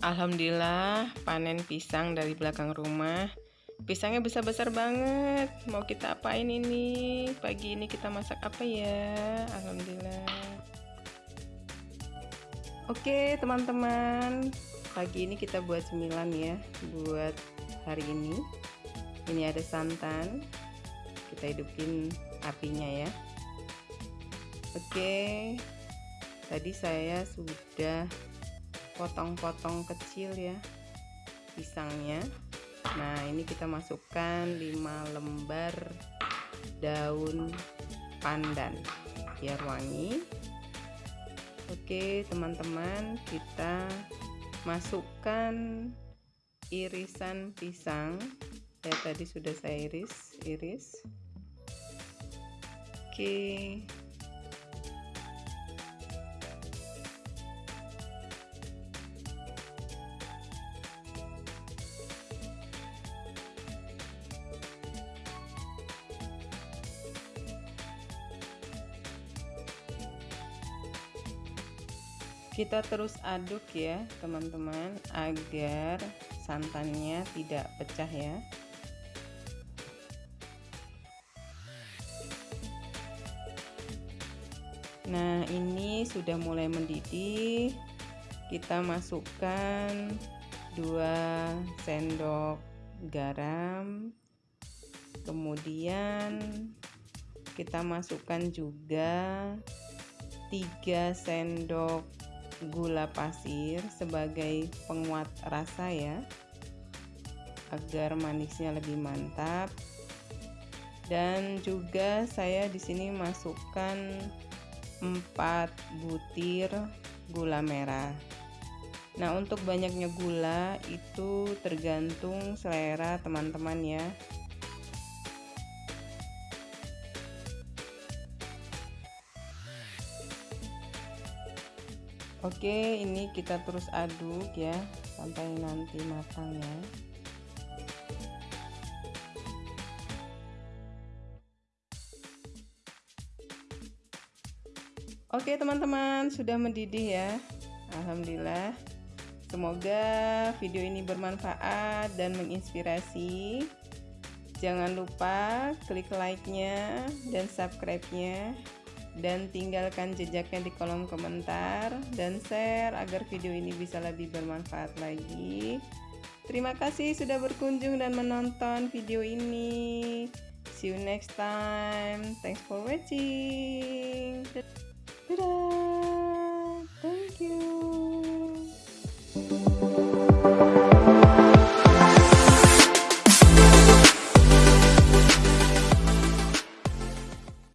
Alhamdulillah panen pisang dari belakang rumah. Pisangnya besar-besar banget. Mau kita apain ini? Pagi ini kita masak apa ya? Alhamdulillah. Oke teman-teman. Pagi ini kita buat cemilan ya Buat hari ini. Ini ada santan. Kita hidupin apinya ya. Oke. Tadi saya sudah potong-potong kecil ya pisangnya. Nah ini kita masukkan 5 lembar daun pandan biar wangi. Oke teman-teman kita masukkan irisan pisang. Ya tadi sudah saya iris iris. Oke kita terus aduk ya teman-teman agar santannya tidak pecah ya. Nah ini sudah mulai mendidih. Kita masukkan 2 sendok garam. Kemudian kita masukkan juga 3 sendok gula pasir sebagai penguat rasa ya agar manisnya lebih mantap. Dan juga saya di sini masukkan 4 butir gula merah. Nah untuk banyaknya gula itu tergantung selera teman-teman ya Oke ini kita terus aduk ya sampai nanti matang ya. Oke teman-teman sudah mendidih ya. Alhamdulillah. Semoga video ini bermanfaat dan menginspirasi. Jangan lupa klik like-nya dan subscribe-nya dan tinggalkan jejaknya di kolom komentar dan share agar video ini bisa lebih bermanfaat lagi. Terima kasih sudah berkunjung dan menonton video ini. See you next time. Thanks for watching. Dadah.